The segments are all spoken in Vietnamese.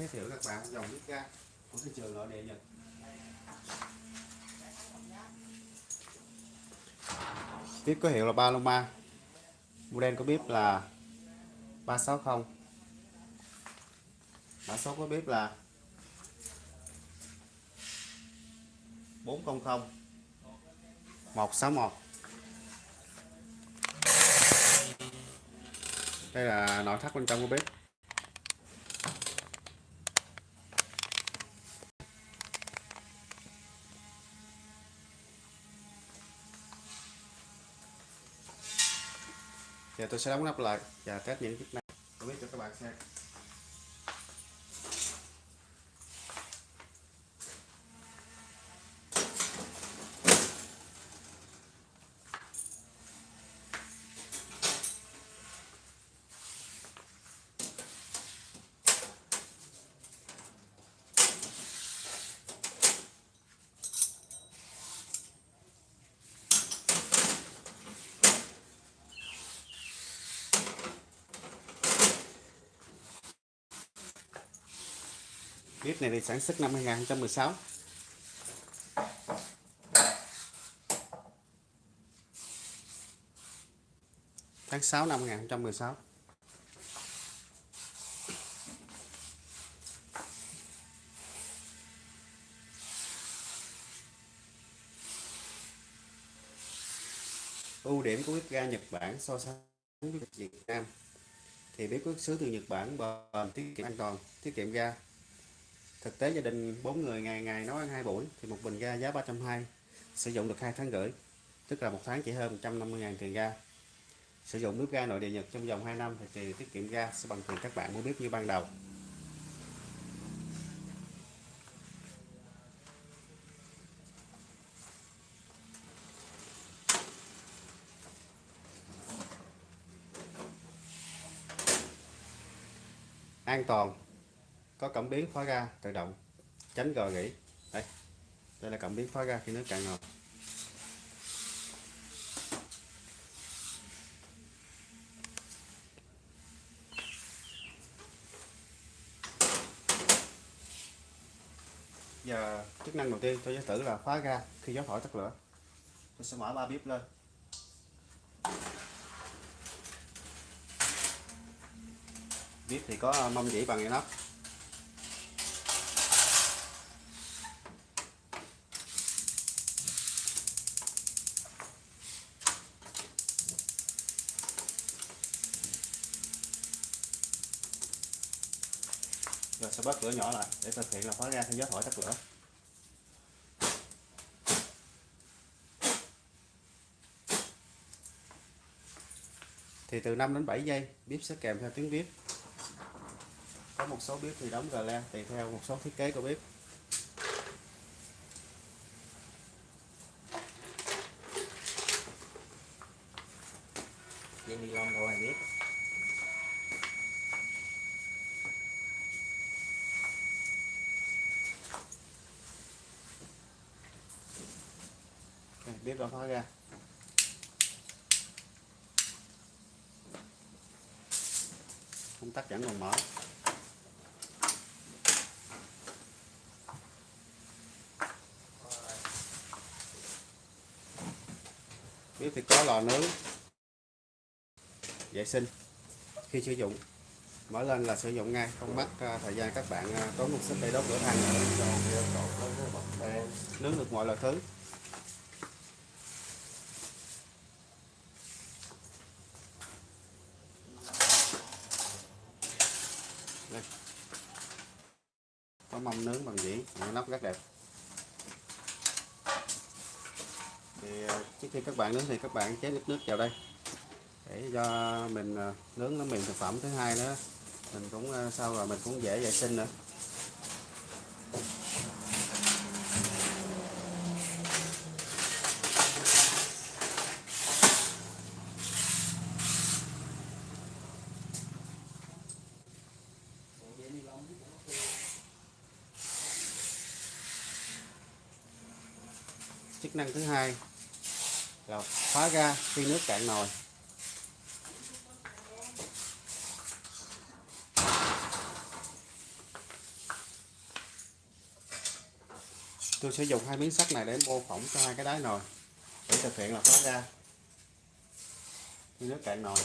giới thiệu các bạn dòng bếp ga của thị trường nội địa Nhật. Bếp có hiệu là Paloma. Model của bếp là 360 mã số của bếp là 400 161 đây là nội thất bên trong của bếp. Giờ tôi sẽ đóng nắp lại và test những chức năng. Tôi biết cho các bạn xem. Clip này thì sản xuất năm 2016 tháng 6 năm 2016 ưu điểm của bếp ga Nhật Bản so sánh với Việt Nam. Thì bếp xuất xứ từ Nhật Bản, bền, tiết kiệm an toàn, tiết kiệm ga thực tế gia đình 4 người ngày ngày nấu ăn hai buổi thì một bình ga giá 320 sử dụng được hai tháng rưỡi, tức là một tháng chỉ hơn 150.000 tiền ga. Sử dụng bếp ga nội địa Nhật trong vòng 2 năm thì tiền tiết kiệm ga sẽ bằng tiền các bạn mua bếp như ban đầu. An toàn có cảm biến khóa ga tự động. Tránh gò gỉ đây. Đây là cảm biến khóa ga khi nước cạn ngọt. Giờ chức năng đầu tiên tôi sẽ thử là khóa ga khi gió thổi tắt lửa. Tôi sẽ mở ba bếp lên. Bếp thì có mâm dĩ bằng nắp sẽ bớt lửa nhỏ lại, để thực hiện là khóa ga theo gió thổi tắt lửa. Thì từ 5 đến 7 giây, bếp sẽ kèm theo tiếng bếp. Có một số bếp thì đóng gà le tùy theo một số thiết kế của bếp. Tiếp bếp đã khóa ra công tắc vẫn còn mở. Bếp thì có lò nướng. Vệ sinh khi sử dụng. Mở lên là sử dụng ngay không mất à, thời gian các bạn à, tốn một sức để đốt lửa than. Nướng được mọi loại thứ. Mâm nướng bằng dĩa, những rất đẹp. Thì ờ, trước khi các bạn nướng thì các bạn chế nước nước vào đây. Để cho mình ờ, nướng nó mềm thực phẩm. Thứ hai nữa mình cũng ờ, sau rồi mình cũng dễ vệ sinh nữa. năng thứ hai. Là khóa ga khi nước cạn nồi. Tôi sẽ dùng hai miếng sắt này để mô phỏng cho hai cái đáy nồi. Để thực hiện là khóa ga khi nước cạn nồi.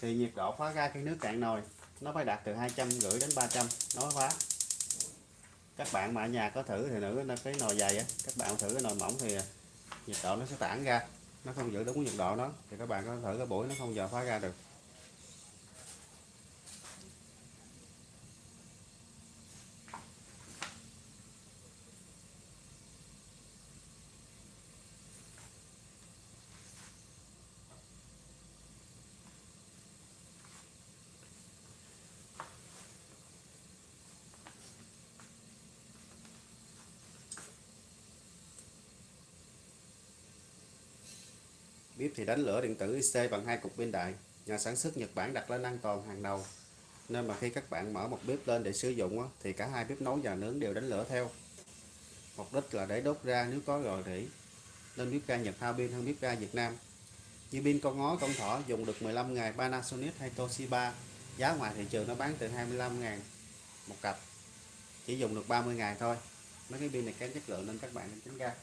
Thì nhiệt độ khóa ga khi nước cạn nồi nó phải đạt từ hai trăm rưỡi đến 300 nó khóa các bạn mà ở nhà có thử thì nữ cái nồi dày á. Các bạn thử cái nồi mỏng thì nhiệt độ nó sẽ tản ra. Nó không giữ đúng nhiệt độ nó thì các bạn có thử cái buổi nó không giờ phá ra được. Tiếp thì đánh lửa điện tử IC bằng hai cục pin đại. Nhà sản xuất Nhật Bản đặt lên an toàn hàng đầu. Nên mà khi các bạn mở một bếp lên để sử dụng thì cả hai bếp nấu và nướng đều đánh lửa theo. Mục đích là để đốt ra nếu có rò rỉ. Nên bếp ga Nhật hao pin hơn bếp ga Việt Nam. Như pin con ngó, con thỏ dùng được 15 ngày, Panasonic hay Toshiba. Giá ngoài thị trường nó bán từ 25 ngàn một cặp. Chỉ dùng được 30 ngày thôi. Mấy cái pin này kém chất lượng nên các bạn nên tránh ra.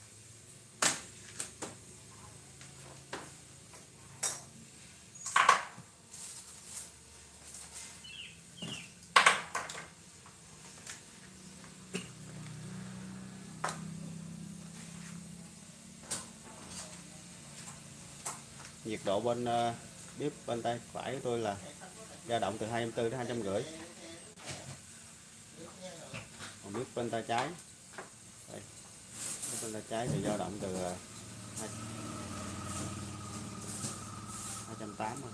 Nhiệt độ bên uh, bếp bên tay phải của tôi là dao động từ 24 đến 250 còn bếp bên tay trái đây. bếp bên tay trái thì dao động từ ờ, uh, 280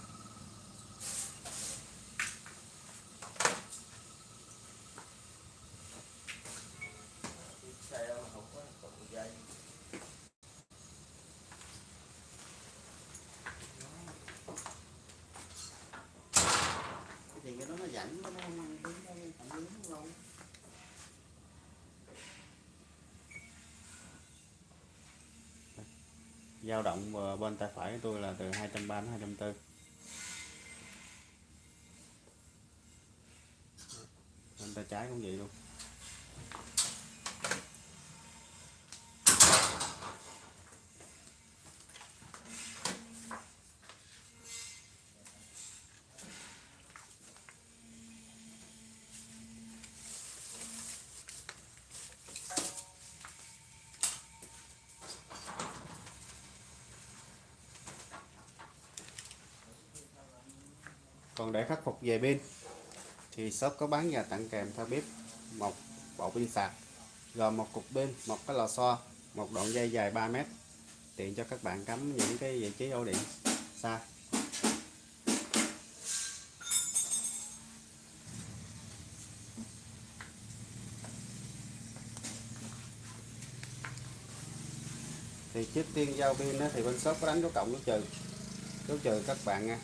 thì cái đó nó dẫn nó không ăn đúng không phản ứng đâu dao động ờ, bên tay phải của tôi là từ 230 đến 240 bên tay trái cũng vậy luôn. Còn để khắc phục về pin, thì shop có bán và tặng kèm theo bếp một bộ pin sạc, gồm một cục pin, một cái lò xo, một đoạn dây dài 3 mét, tiện cho các bạn cắm những cái vị trí ổ điện xa. Thì trước tiên giao pin thì bên shop có đánh dấu cộng, dấu trừ dấu trừ các bạn nha,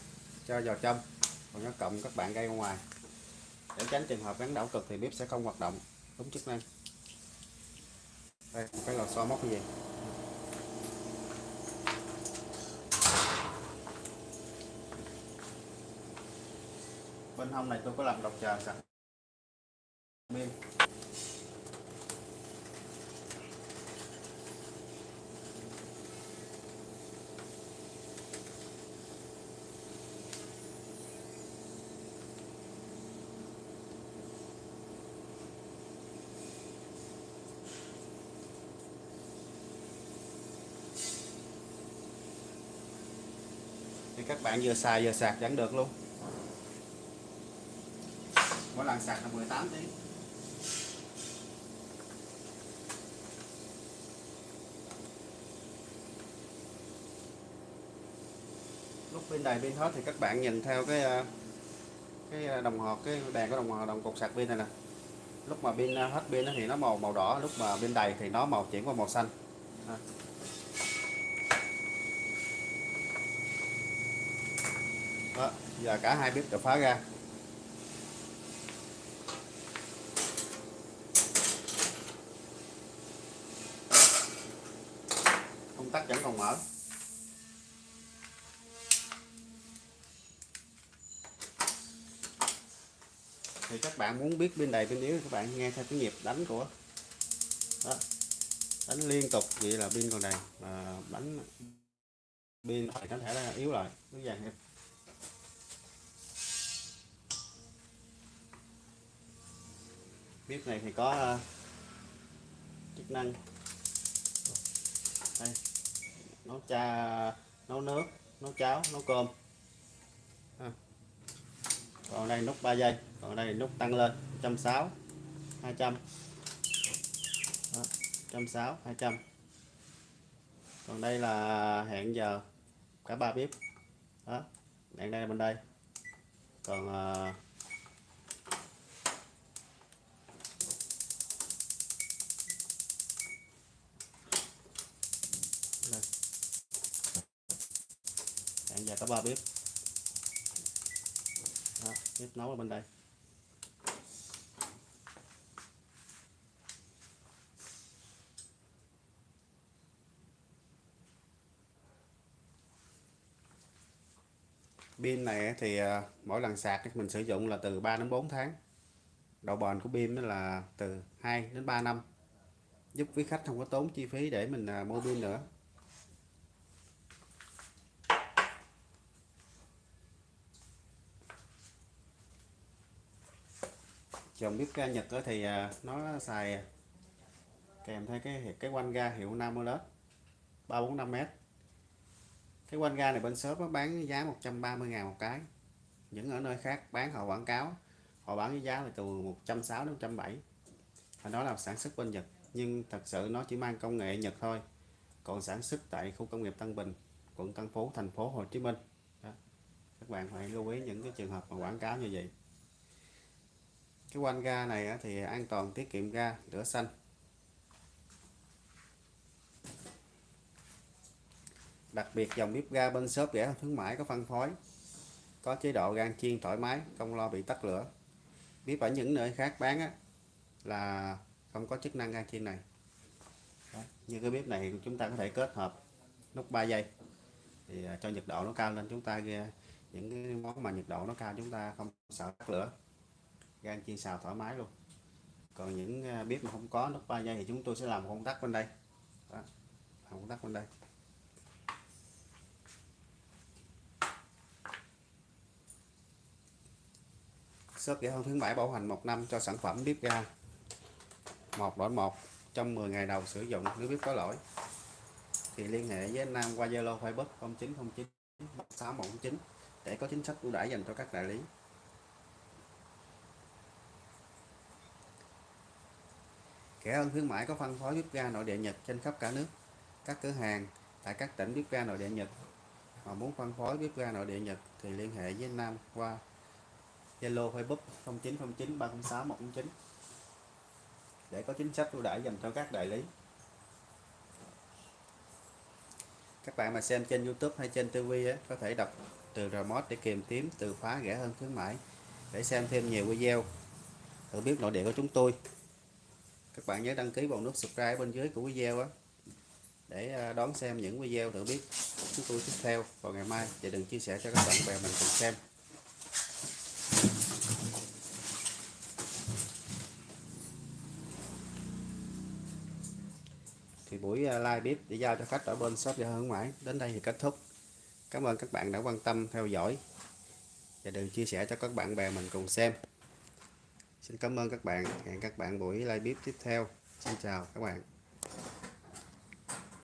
cho vào trong còn nó cộng, các bạn gây ra ngoài. Để tránh trường hợp gắn đảo cực thì bếp sẽ không hoạt động. Đúng chức năng. Đây, một cái lò xo móc cái gì bên hông này tôi có làm độc chờ sẵn các bạn vừa xài vừa sạc vẫn được luôn. Mỗi lần sạc là 18 tiếng. Lúc pin đầy pin hết thì các bạn nhìn theo cái à, cái à, đồng hồ, cái đèn của đồng hồ đồng cục sạc pin này nè. Lúc mà pin à, hết pin thì nó màu màu đỏ, lúc mà pin đầy thì nó màu chuyển qua màu xanh đó giờ cả hai bếp đều phá ra. Công tắc vẫn còn mở. Thì các bạn muốn biết bên đầy bên yếu, các bạn nghe theo cái nhịp đánh của đó. Đánh liên tục, vậy là pin còn đầy. Mà đánh pin có thể là yếu lại. Nó vàng thêm bếp này thì có ờ, chức năng. Đây. Nấu cha nấu nước nấu cháo nấu cơm. À. còn đây nút 3 giây còn đây nút tăng lên 160 200 Đó, 160 200 còn đây là hẹn giờ cả ba bếp. Đó đèn đây bên đây. Còn uh, hẹn giờ cả ba bếp. Đó, bếp nấu ở bên đây. Pin này thì à, mỗi lần sạc mình sử dụng là từ 3 đến 4 tháng. Độ bền của pin là từ 2 đến 3 năm. Giúp quý khách không có tốn chi phí để mình à, mua pin nữa. Dòng bếp ga Nhật thì à, nó xài kèm theo cái cái quanh ga hiệu Namoled 345m cái quanh ga này bên shop nó bán giá 130 ngàn một cái. Những ở nơi khác bán họ quảng cáo, họ bán với giá là từ 160 đến 170 và đó là sản xuất bên Nhật, nhưng thật sự nó chỉ mang công nghệ Nhật thôi. Còn sản xuất tại khu công nghiệp Tân Bình, quận Tân Phú, thành phố Hồ Chí Minh. Đó. các bạn phải lưu ý những cái trường hợp mà quảng cáo như vậy cái quanh ga này thì an toàn tiết kiệm ga lửa xanh. Đặc biệt dòng bếp ga bên shop rẻ hơn khuyến mãi có phân phối có chế độ gan chiên thoải mái không lo bị tắt lửa. Bếp ở những nơi khác bán á, là không có chức năng gan chiên này. Đó. như cái bếp này chúng ta có thể kết hợp nút 3 giây thì à, cho nhiệt độ nó cao lên chúng ta những cái món mà nhiệt độ nó cao chúng ta không sợ tắt lửa gan chiên xào thoải mái luôn. Còn những à, bếp mà không có nút 3 giây thì chúng tôi sẽ làm công tắc bên đây. Đó. làm công tắc bên đây. Shop rẻ hơn khuyến mãi bảo hành một năm cho sản phẩm bếp ga. Một đổi một, trong 10 ngày đầu sử dụng nếu bếp có lỗi. Thì liên hệ với anh Nam qua Zalo, Facebook 0909 6119 để có chính sách ưu đãi dành cho các đại lý. Kẻ hơn khuyến mãi có phân phối bếp ga nội địa Nhật trên khắp cả nước các cửa hàng tại các tỉnh bếp ga nội địa Nhật mà muốn phân phối bếp ga nội địa Nhật thì liên hệ với anh Nam qua Zalo Facebook 0909 306 109 để có chính sách ưu đãi dành cho các đại lý. Các bạn mà xem trên YouTube hay trên TV ấy, có thể đọc từ remote để tìm kiếm từ khóa rẻ hơn khuyến mãi để xem thêm nhiều video thử biết nội địa của chúng tôi. Các bạn nhớ đăng ký vào nút subscribe bên dưới của video á, để à, đón xem những video thử biết chúng tôi tiếp theo vào ngày mai. Và đừng chia sẻ cho các bạn bè mình cùng xem. thì buổi à, live bếp để giao cho khách ở bên shop gia hướng mãi đến đây thì kết thúc. Cảm ơn các bạn đã quan tâm theo dõi. Và đừng chia sẻ cho các bạn bè mình cùng xem xin cảm ơn các bạn. Hẹn các bạn buổi live bếp tiếp theo. Xin chào các bạn.